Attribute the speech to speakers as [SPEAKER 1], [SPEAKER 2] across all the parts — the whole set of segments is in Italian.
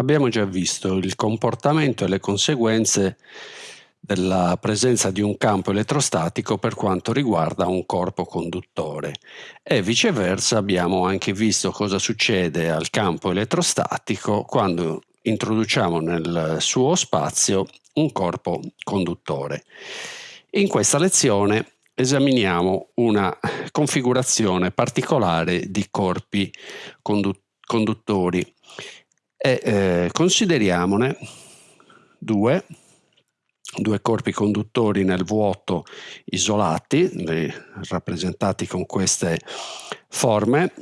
[SPEAKER 1] Abbiamo già visto il comportamento e le conseguenze della presenza di un campo elettrostatico per quanto riguarda un corpo conduttore e viceversa abbiamo anche visto cosa succede al campo elettrostatico quando introduciamo nel suo spazio un corpo conduttore. In questa lezione esaminiamo una configurazione particolare di corpi conduttori e eh, consideriamone due due corpi conduttori nel vuoto isolati, rappresentati con queste forme,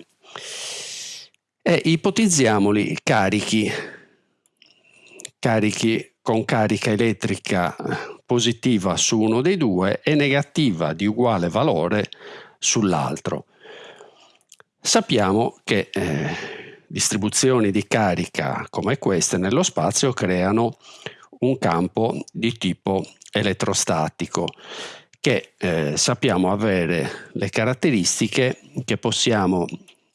[SPEAKER 1] e ipotizziamoli carichi, carichi con carica elettrica positiva su uno dei due e negativa di uguale valore sull'altro. Sappiamo che eh, distribuzioni di carica come queste nello spazio creano un campo di tipo elettrostatico che eh, sappiamo avere le caratteristiche che possiamo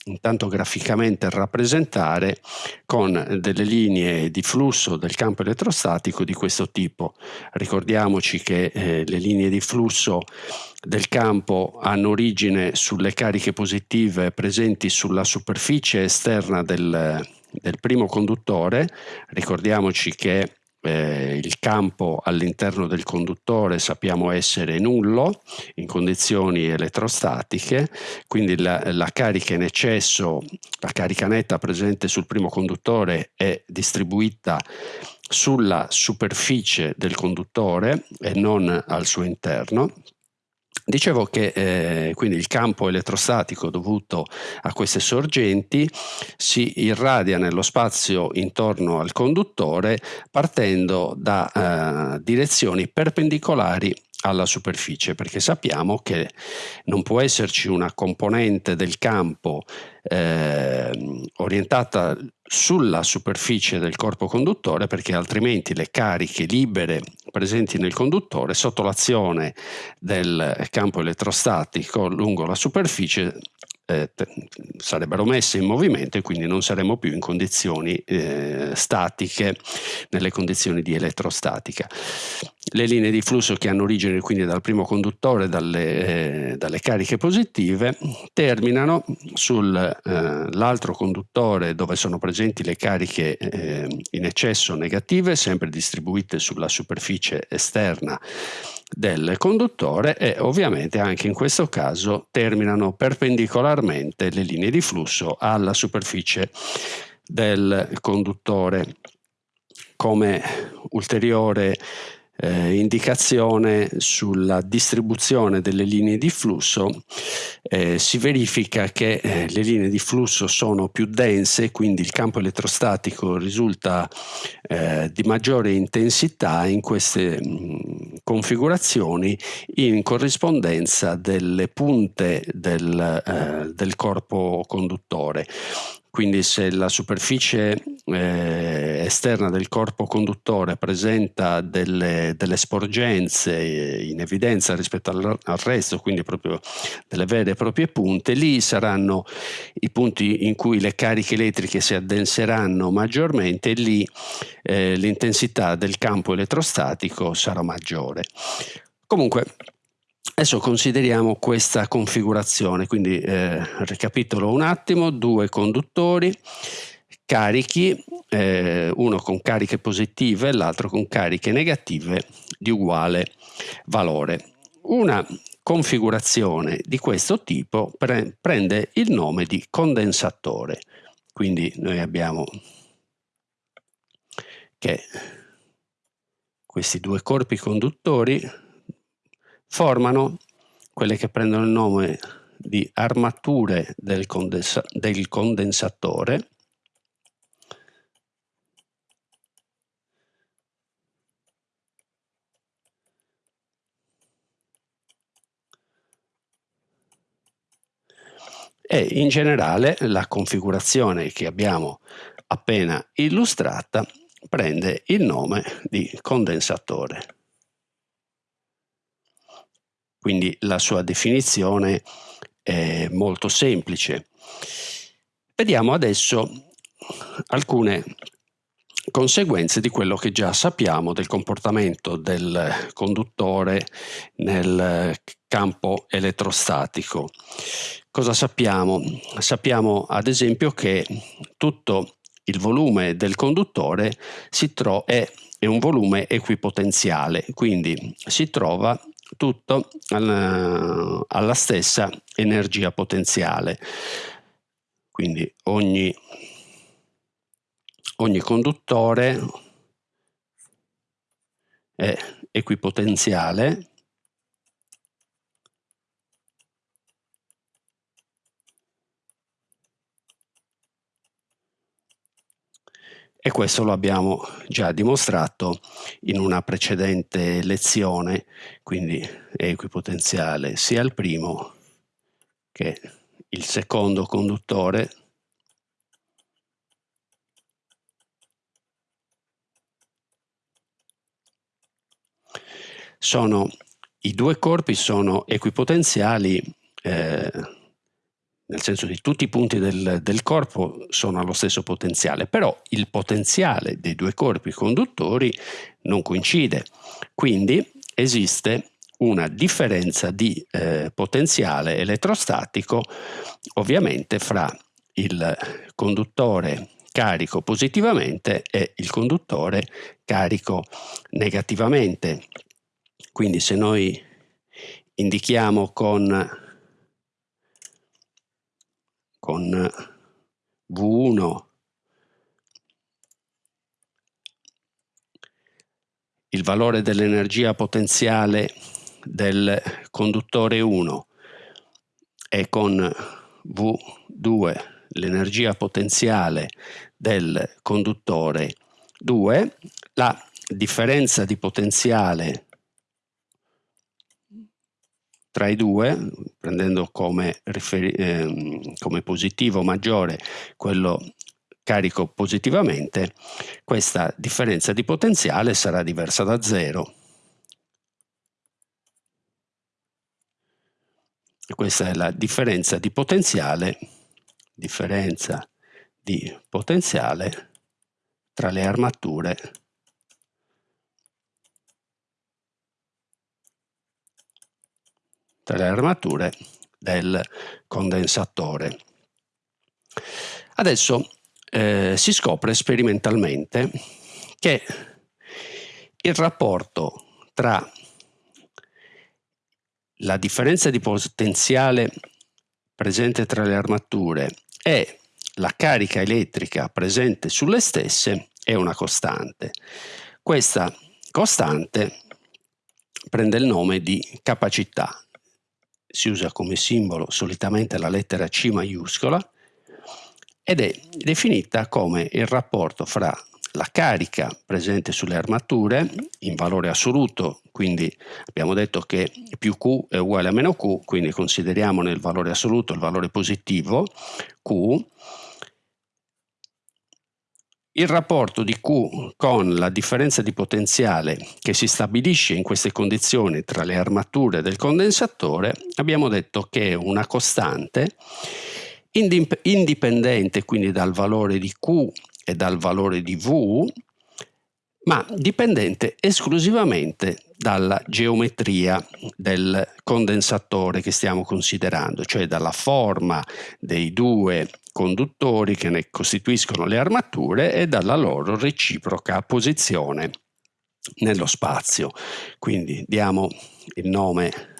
[SPEAKER 1] intanto graficamente rappresentare con delle linee di flusso del campo elettrostatico di questo tipo. Ricordiamoci che eh, le linee di flusso del campo hanno origine sulle cariche positive presenti sulla superficie esterna del, del primo conduttore. Ricordiamoci che eh, il campo all'interno del conduttore sappiamo essere nullo in condizioni elettrostatiche, quindi la, la, carica in eccesso, la carica netta presente sul primo conduttore è distribuita sulla superficie del conduttore e non al suo interno Dicevo che eh, quindi il campo elettrostatico dovuto a queste sorgenti si irradia nello spazio intorno al conduttore partendo da eh, direzioni perpendicolari alla superficie perché sappiamo che non può esserci una componente del campo eh, orientata sulla superficie del corpo conduttore perché altrimenti le cariche libere presenti nel conduttore sotto l'azione del campo elettrostatico lungo la superficie eh, sarebbero messe in movimento e quindi non saremmo più in condizioni eh, statiche, nelle condizioni di elettrostatica. Le linee di flusso che hanno origine quindi dal primo conduttore, dalle, eh, dalle cariche positive, terminano sull'altro eh, conduttore dove sono presenti le cariche eh, in eccesso negative, sempre distribuite sulla superficie esterna del conduttore e ovviamente anche in questo caso terminano perpendicolarmente le linee di flusso alla superficie del conduttore. Come ulteriore eh, indicazione sulla distribuzione delle linee di flusso, eh, si verifica che eh, le linee di flusso sono più dense, quindi il campo elettrostatico risulta eh, di maggiore intensità in queste mh, mm, configurazioni in corrispondenza delle punte del, eh, del corpo conduttore quindi se la superficie eh, esterna del corpo conduttore presenta delle, delle sporgenze in evidenza rispetto al, al, resto, quindi proprio delle vere e proprie punte, lì saranno i punti in cui le cariche elettriche si addenseranno maggiormente e lì eh, l'intensità del campo elettrostatico sarà maggiore. Comunque Adesso consideriamo questa configurazione, quindi eh, ricapitolo un attimo, due conduttori carichi, eh, uno con cariche positive e l'altro con cariche negative di uguale valore. Una configurazione di questo tipo pre prende il nome di condensatore, quindi noi abbiamo che questi due corpi conduttori formano quelle che prendono il nome di armature del, condensa del condensatore. E in generale la configurazione che abbiamo appena illustrata prende il nome di condensatore quindi la sua definizione è molto semplice. Vediamo adesso alcune conseguenze di quello che già sappiamo del comportamento del conduttore nel campo elettrostatico. Cosa sappiamo? Sappiamo ad esempio che tutto il volume del conduttore è, è un volume equipotenziale, quindi si trova tutto alla, alla stessa energia potenziale. Quindi ogni, ogni conduttore è equipotenziale e questo lo abbiamo già dimostrato in una precedente lezione, quindi è equipotenziale sia il primo che il secondo conduttore. Sono i due corpi sono equipotenziali eh, nel senso che tutti i punti del, del, corpo sono allo stesso potenziale, però il potenziale dei due corpi conduttori non coincide, quindi esiste una differenza di eh, potenziale elettrostatico ovviamente fra il conduttore carico positivamente e il conduttore carico negativamente. Quindi se noi indichiamo con con V1 il valore dell'energia potenziale del conduttore 1 e con V2 l'energia potenziale del conduttore 2, la differenza di potenziale tra i due, prendendo come, eh, come positivo maggiore quello carico positivamente, questa differenza di potenziale sarà diversa da zero. Questa è la differenza di potenziale, differenza di potenziale tra le armature tra le armature del condensatore. Adesso eh, si scopre sperimentalmente che il rapporto tra la differenza di potenziale presente tra le armature e la carica elettrica presente sulle stesse è una costante. Questa costante prende il nome di capacità si usa come simbolo solitamente la lettera C maiuscola ed è definita come il rapporto fra la carica presente sulle armature in valore assoluto, quindi abbiamo detto che più Q è uguale a meno Q, quindi consideriamo nel valore assoluto il valore positivo Q, il rapporto di Q con la differenza di potenziale che si stabilisce in queste condizioni tra le armature del condensatore abbiamo detto che è una costante indipendente quindi dal valore di Q e dal valore di V ma dipendente esclusivamente dalla geometria del condensatore che stiamo considerando, cioè dalla forma dei due conduttori che ne costituiscono le armature e dalla loro reciproca posizione nello spazio. Quindi diamo il nome,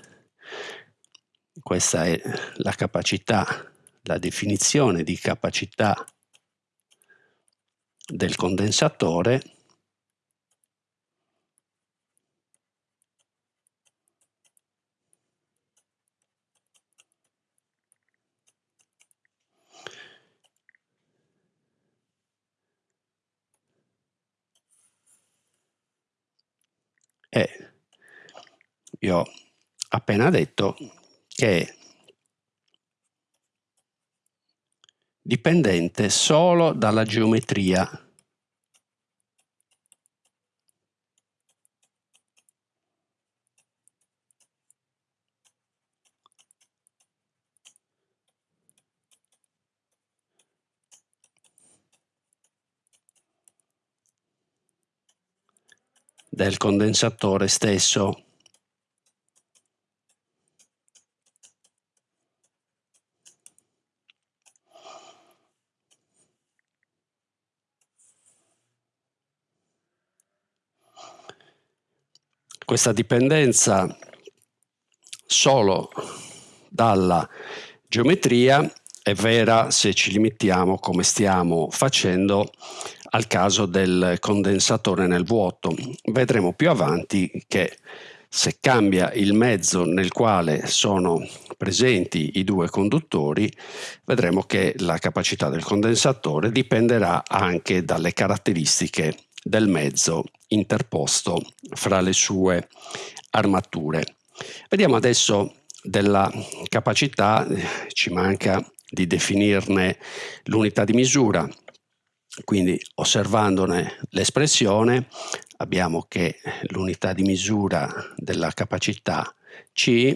[SPEAKER 1] questa è la capacità, la definizione di capacità del condensatore E vi ho appena detto che è dipendente solo dalla geometria del condensatore stesso. Questa dipendenza solo dalla geometria è vera se ci limitiamo, come stiamo facendo, al caso del condensatore nel vuoto. Vedremo più avanti che se cambia il mezzo nel quale sono presenti i due conduttori, vedremo che la capacità del condensatore dipenderà anche dalle caratteristiche del mezzo interposto fra le sue armature. Vediamo adesso della capacità, ci manca di definirne l'unità di misura, quindi osservandone l'espressione abbiamo che l'unità di misura della capacità C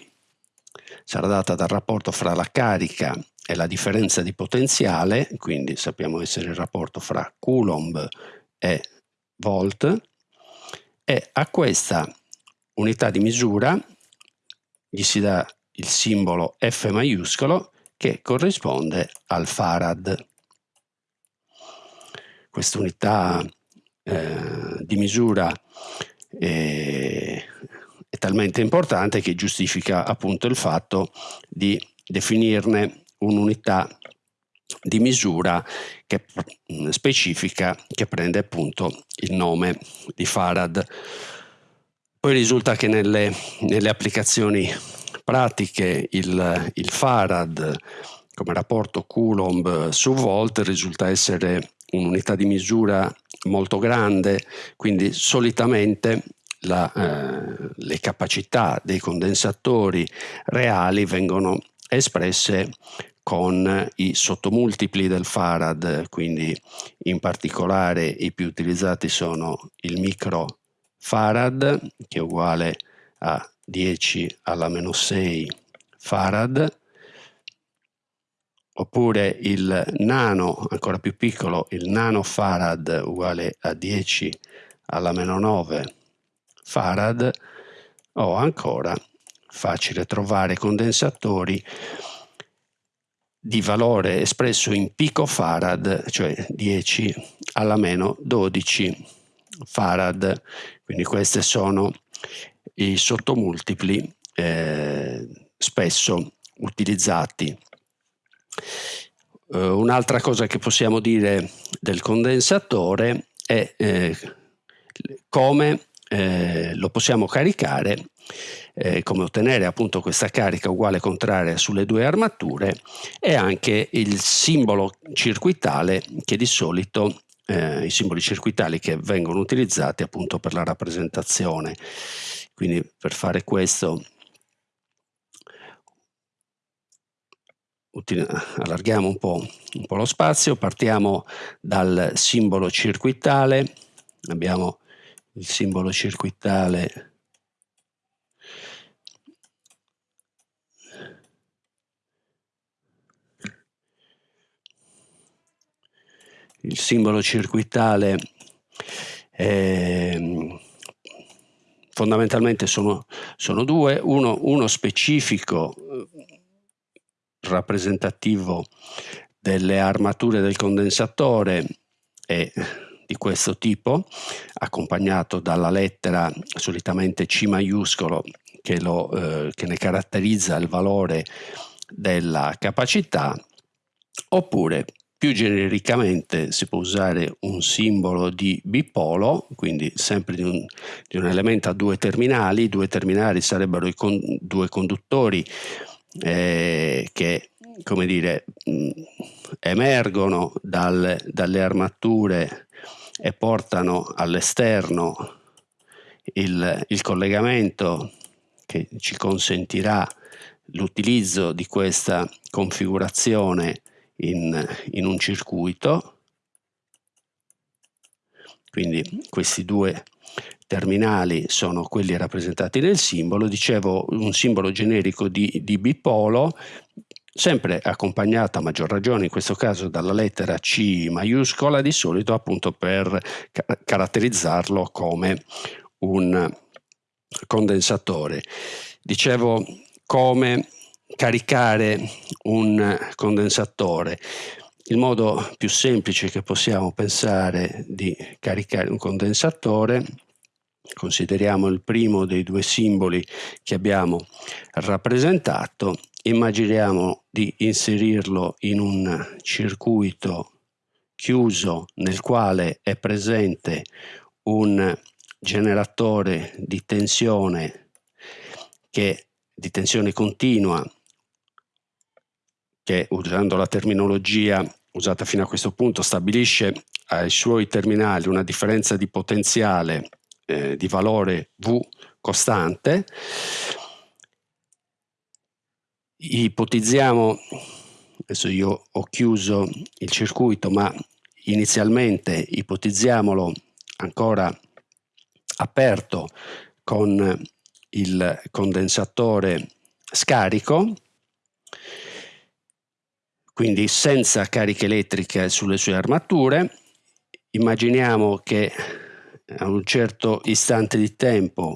[SPEAKER 1] sarà data dal rapporto fra la carica e la differenza di potenziale, quindi sappiamo essere il rapporto fra Coulomb e volt, e a questa unità di misura gli si dà il simbolo F maiuscolo che corrisponde al farad. Questa unità eh, di misura è, è talmente importante che giustifica appunto il fatto di definirne un'unità di misura che, mm, specifica che prende appunto il nome di Farad. Poi risulta che nelle, nelle applicazioni pratiche il, il Farad come rapporto Coulomb su Volt risulta essere un'unità di misura molto grande, quindi solitamente la, eh, le capacità dei condensatori reali vengono espresse con i sottomultipli del Farad, quindi in particolare i più utilizzati sono il micro Farad, che è uguale a 10 alla meno 6 farad, oppure il nano, ancora più piccolo, il nano farad uguale a 10 alla meno 9 farad, o ancora facile trovare condensatori di valore espresso in picofarad, cioè 10 alla meno 12 farad. Quindi queste sono i sottomultipli eh, spesso utilizzati. Uh, un'altra cosa che possiamo dire del condensatore è eh, come eh, lo possiamo caricare, eh, come ottenere appunto questa carica uguale contraria sulle due armature e anche il simbolo circuitale che di solito eh, i simboli circuitali che vengono utilizzati appunto per la rappresentazione. Quindi per fare questo allarghiamo un po', un po', lo spazio, partiamo dal simbolo circuitale, abbiamo il simbolo circuitale il simbolo circuitale eh, fondamentalmente sono, sono due, uno, uno specifico eh, rappresentativo delle armature del condensatore è di questo tipo, accompagnato dalla lettera solitamente C maiuscolo che, lo, eh, che ne caratterizza il valore della capacità, oppure più genericamente si può usare un simbolo di bipolo, quindi sempre di un, di un elemento a due terminali. I due terminali sarebbero i con, due conduttori eh, che, come dire, mh, emergono dal, dalle armature e portano all'esterno il, il collegamento che ci consentirà l'utilizzo di questa configurazione in, in un circuito, quindi questi due terminali sono quelli rappresentati nel simbolo, dicevo un simbolo generico di, di bipolo, sempre accompagnato a maggior ragione in questo caso dalla lettera C maiuscola, di solito appunto per ca caratterizzarlo come un condensatore. Dicevo come caricare un condensatore. Il modo più semplice che possiamo pensare di caricare un condensatore, consideriamo il primo dei due simboli che abbiamo rappresentato, immaginiamo di inserirlo in un circuito chiuso nel quale è presente un generatore di tensione che di tensione continua che usando la terminologia usata fino a questo punto stabilisce ai suoi terminali una differenza di potenziale eh, di valore V costante. Ipotizziamo adesso io ho chiuso il circuito ma inizialmente ipotizziamolo ancora aperto con il condensatore scarico quindi senza cariche elettriche sulle sue armature immaginiamo che a un certo istante di tempo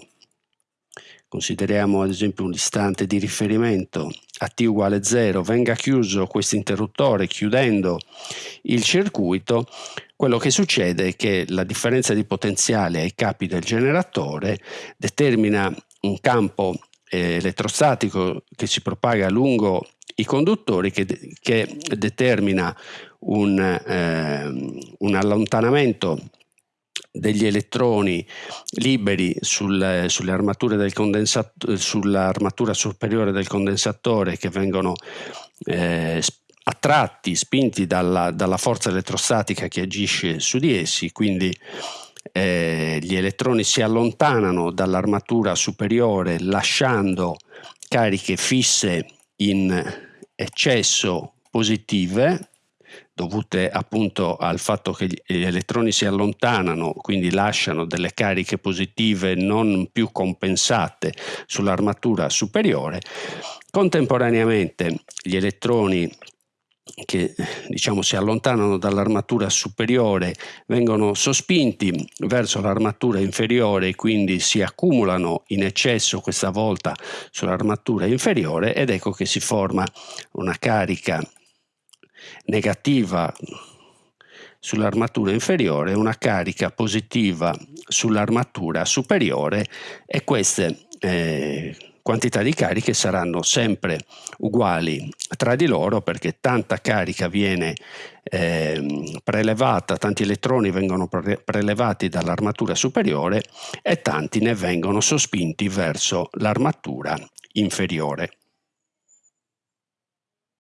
[SPEAKER 1] consideriamo ad esempio un istante di riferimento a t uguale 0, venga chiuso questo interruttore chiudendo il circuito, quello che succede è che la differenza di potenziale ai capi del generatore determina un campo eh, elettrostatico che si propaga lungo i conduttori che, che determina un, eh, un allontanamento degli elettroni liberi sul, sulle armature del sull'armatura superiore del condensatore che vengono eh, attratti, spinti dalla, dalla, forza elettrostatica che agisce su di essi, quindi eh, gli elettroni si allontanano dall'armatura superiore lasciando cariche fisse in eccesso positive dovute appunto al fatto che gli elettroni si allontanano, quindi lasciano delle cariche positive non più compensate sull'armatura superiore, contemporaneamente gli elettroni che diciamo si allontanano dall'armatura superiore vengono sospinti verso l'armatura inferiore e quindi si accumulano in eccesso questa volta sull'armatura inferiore ed ecco che si forma una carica negativa sull'armatura inferiore, una carica positiva sull'armatura superiore e queste eh, quantità di cariche saranno sempre uguali tra di loro perché tanta carica viene eh, prelevata, tanti elettroni vengono pre prelevati dall'armatura superiore e tanti ne vengono sospinti verso l'armatura inferiore.